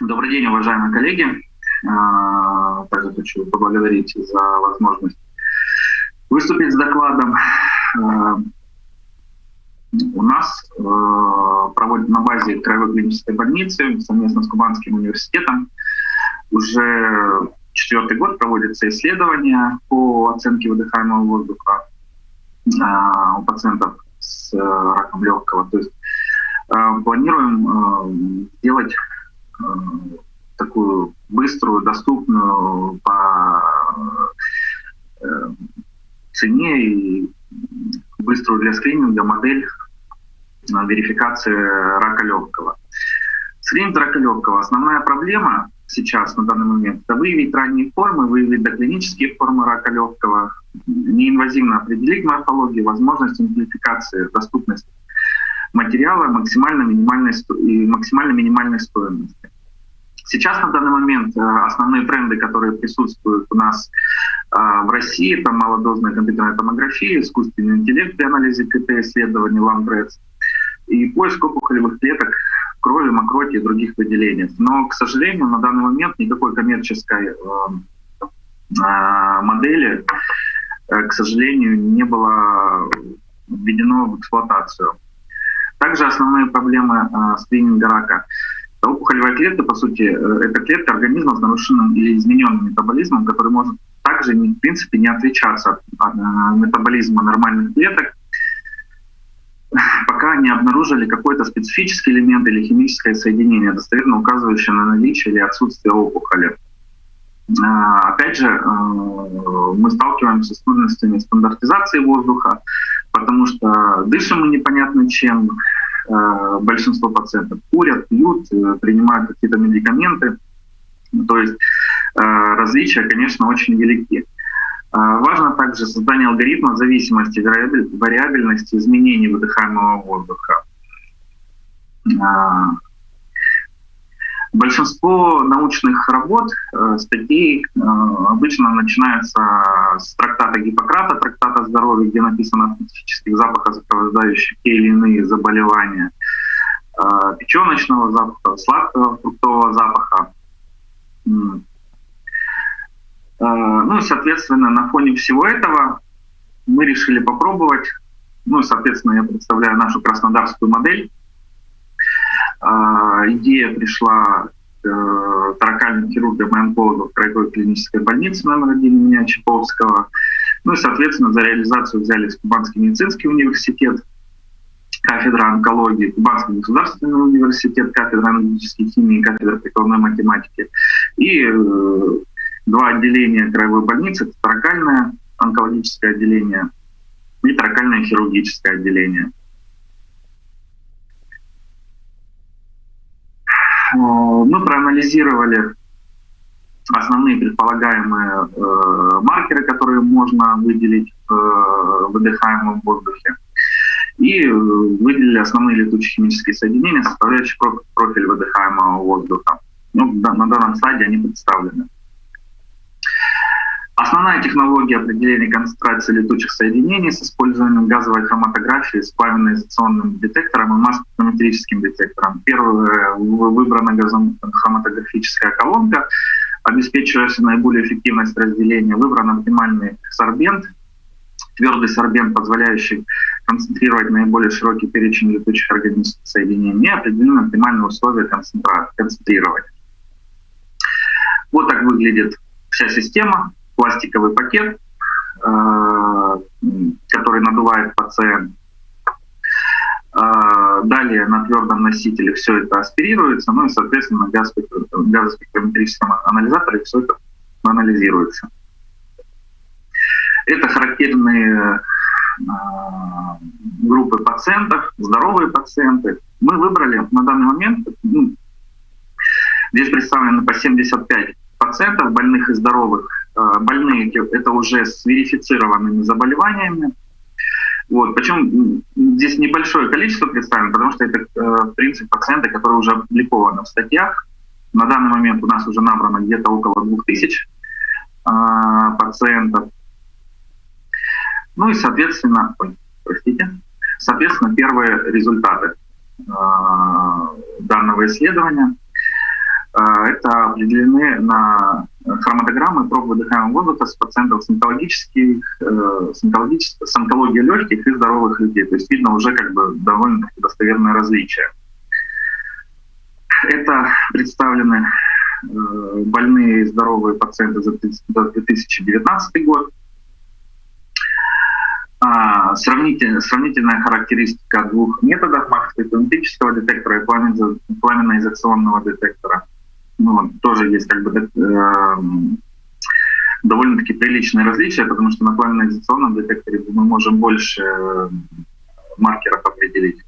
Добрый день, уважаемые коллеги. А, также хочу поблагодарить за возможность выступить с докладом. А, у нас а, проводят на базе Краевой клинической больницы совместно с Кубанским университетом уже четвертый год проводятся исследования по оценке выдыхаемого воздуха у пациентов с раком легкого. То есть планируем сделать такую быструю, доступную по э, цене и быструю для скрининга модель верификации рака легкого. Скрининг рака легкого. Основная проблема сейчас на данный момент – это выявить ранние формы, выявить доклинические формы рака легкого, неинвазивно определить морфологию, возможность амплификации, доступность материала максимально минимальной, и максимально минимальной стоимости. Сейчас на данный момент э, основные тренды, которые присутствуют у нас э, в России, это малодозная компьютерная томография, искусственный интеллект при анализе КТ-исследований, ламбрец и поиск опухолевых клеток крови, мокроти и других выделений. Но, к сожалению, на данный момент никакой коммерческой э, модели, к сожалению, не было введено в эксплуатацию. Также основные проблемы скрининга рака – Опухолевая клетка, по сути, э, это клетка организма с нарушенным или измененным метаболизмом, который может также, в принципе, не отличаться от э, метаболизма нормальных клеток, пока не обнаружили какой-то специфический элемент или химическое соединение, достоверно указывающее на наличие или отсутствие опухоли. А, опять же, э, мы сталкиваемся с трудностями стандартизации воздуха, потому что дышим мы непонятно чем, Э, большинство пациентов курят, пьют, э, принимают какие-то медикаменты. То есть э, различия, конечно, очень велики. Важно также создание алгоритма зависимости, вариабельности изменений выдыхаемого воздуха. Большинство научных работ, э, статей э, обычно начинаются с трактата Гиппократа, трактата здоровья, где написано о специфических запахах, сопровождающих те или иные заболевания, э, печеночного запаха, сладкого фруктового запаха. Ну и, соответственно, на фоне всего этого мы решили попробовать, ну соответственно, я представляю нашу краснодарскую модель, идея пришла э, таракальным хирургам и онкологам краевой клинической больнице номер один имени Чаповского. Ну и, соответственно, за реализацию взялись Кубанский медицинский университет, кафедра онкологии, Кубанский государственный университет, кафедра аналитической химии, кафедра прикладной математики и э, два отделения краевой больницы, это таракальное онкологическое отделение и таракальное хирургическое отделение. Э, мы проанализировали основные предполагаемые э, маркеры, которые можно выделить э, выдыхаемом воздухе, и э, выделили основные летучие химические соединения, составляющие профиль выдыхаемого воздуха. Ну, на данном слайде они представлены. Основная технология определения концентрации летучих соединений с использованием газовой хроматографии с плавно-изоляционным детектором и масс-спектрометрическим детектором. Первая выбрана газохроматографическая колонка, обеспечивающая наиболее эффективность разделения. Выбран оптимальный сорбент, твердый сорбент, позволяющий концентрировать наиболее широкий перечень летучих органических соединений и определены оптимальные условия концентрировать. Вот так выглядит вся система пластиковый пакет, э, который надувает пациент. Э, далее на твердом носителе все это аспирируется, ну и, соответственно, в газоспектрометрическом анализаторе все это анализируется. Это характерные э, группы пациентов, здоровые пациенты. Мы выбрали на данный момент, ну, здесь представлено по 75 пациентов, больных и здоровых, больные это уже с верифицированными заболеваниями. Вот. Причем здесь небольшое количество представлено, потому что это, э, в принципе, пациенты, которые уже опубликованы в статьях. На данный момент у нас уже набрано где-то около 2000 э, пациентов. Ну и, соответственно, ой, простите, соответственно, первые результаты данного исследования – это определены на хроматограммы проб выдыхаемого воздуха с пациентов с, онкологических, с, онкологических, с онкологией легких и здоровых людей. То есть видно уже как бы довольно достоверное различие. Это представлены больные и здоровые пациенты за 2019 год. А, сравнительная, сравнительная характеристика двух методов макрофотометрического детектора и пламенно-изоляционного детектора. Ну, тоже есть как бы э, довольно-таки приличные различия, потому что на пламенно-изоляционном детекторе мы можем больше э, маркеров определить.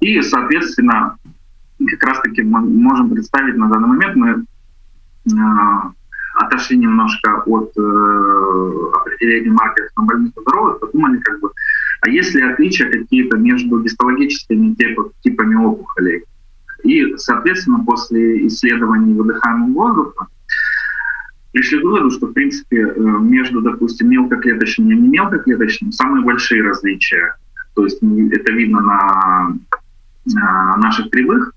И, соответственно, как раз-таки мы можем представить на данный момент, мы Э, отошли немножко от э, определения маркеров на больных и здоровых, подумали, как бы, а есть ли отличия какие-то между гистологическими типами опухолей? И, соответственно, после исследований выдыхаемого воздуха пришли к выводу, что, в принципе, э, между, допустим, мелкоклеточным и немелкоклеточным самые большие различия. То есть это видно на, на наших кривых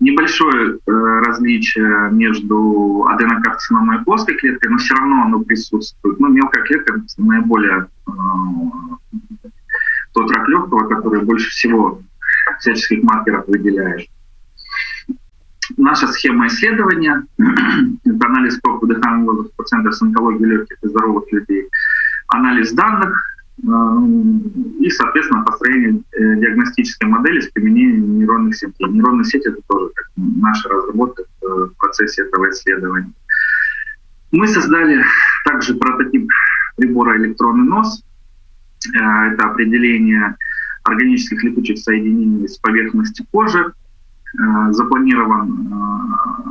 небольшое э, различие между аденокарциномой и плоской клеткой, но все равно оно присутствует. Ну, мелкая клетка наиболее э, легкого, который больше всего всяческих маркеров выделяет. Наша схема исследования – это анализ проб воздуха пациентов с онкологией легких и здоровых людей, анализ данных, и, соответственно, построение э, диагностической модели с применением нейронных сетей. Нейронные сети — это тоже как наша разработка в процессе этого исследования. Мы создали также прототип прибора «Электронный нос». Э, это определение органических летучих соединений с поверхности кожи. Э, запланирован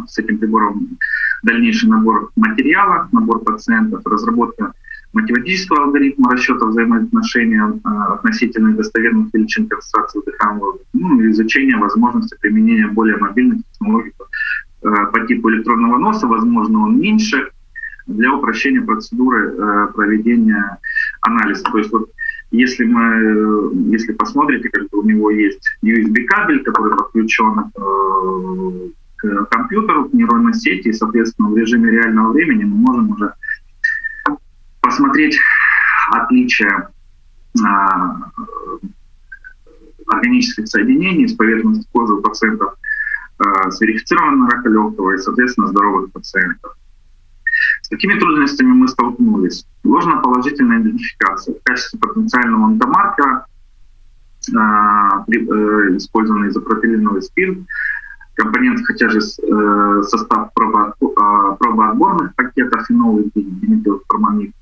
с этим прибором дальнейший набор материала, набор пациентов, разработка математического алгоритма расчета взаимоотношения э, относительно достоверных величин концентрации дыхания, ну, изучение возможности применения более мобильных технологий э, по типу электронного носа, возможно, он меньше, для упрощения процедуры э, проведения анализа. То есть вот если мы, если посмотрите, как у него есть USB-кабель, который подключен к компьютеру, к нейронной сети, и, соответственно, в режиме реального времени мы можем уже посмотреть отличия а, органических соединений с поверхности кожи у пациентов а, с верифицированным рака легкого и, соответственно, здоровых пациентов. С какими трудностями мы столкнулись? Ложно-положительная идентификация. В качестве потенциального онкомаркера а, э, использованный изопропиленовый спирт, компонент, хотя же э, состав пробоотборных пакетов фенол и диметилформамид,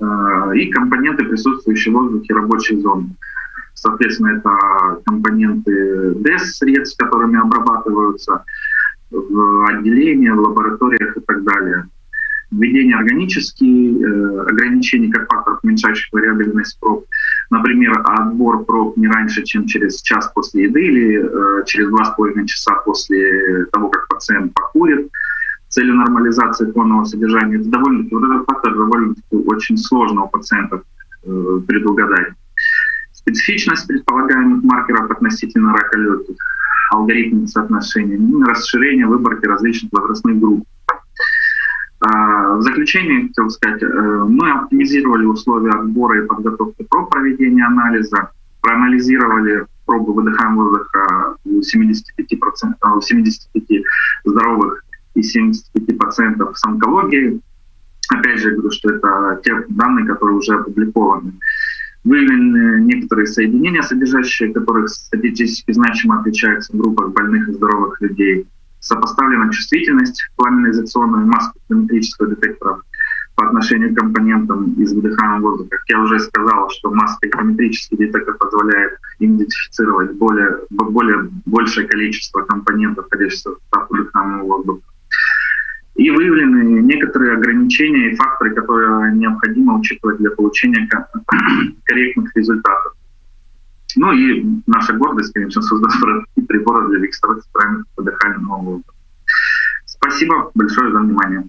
Э, и компоненты, присутствующие в воздухе рабочей зоны. Соответственно, это компоненты DES-средств, которыми обрабатываются в отделении, в лабораториях и так далее. Введение органические, э, ограничений как факторов, уменьшающих вариабельность проб. Например, отбор проб не раньше, чем через час после еды или э, через два с половиной часа после того, как пациент покурит целью нормализации фонового содержания. Это довольно, вот этот фактор довольно очень сложно у пациентов э, предугадать. Специфичность предполагаемых маркеров относительно рака легких, алгоритмы соотношения, расширение выборки различных возрастных групп. В заключение хотел сказать, э, мы оптимизировали условия отбора и подготовки проб проведения анализа, проанализировали пробы выдыхаемого воздуха у 75%, у 75 здоровых и 75% с онкологией. Опять же, говорю, что это те данные, которые уже опубликованы. Выявлены некоторые соединения, содержащие которых статистически значимо отличаются в группах больных и здоровых людей. Сопоставлена чувствительность пламенно-изоляционного и масс-спектрометрического детектора по отношению к компонентам из выдыхаемого воздуха. Как я уже сказал, что масс-спектрометрический детектор позволяет идентифицировать более, более большее количество компонентов, входящих в выдыхаемого воздуха и выявлены некоторые ограничения и факторы, которые необходимо учитывать для получения корректных результатов. Ну и наша гордость, конечно, создать приборы для регистрации параметров дыхательного воздуха. Спасибо большое за внимание.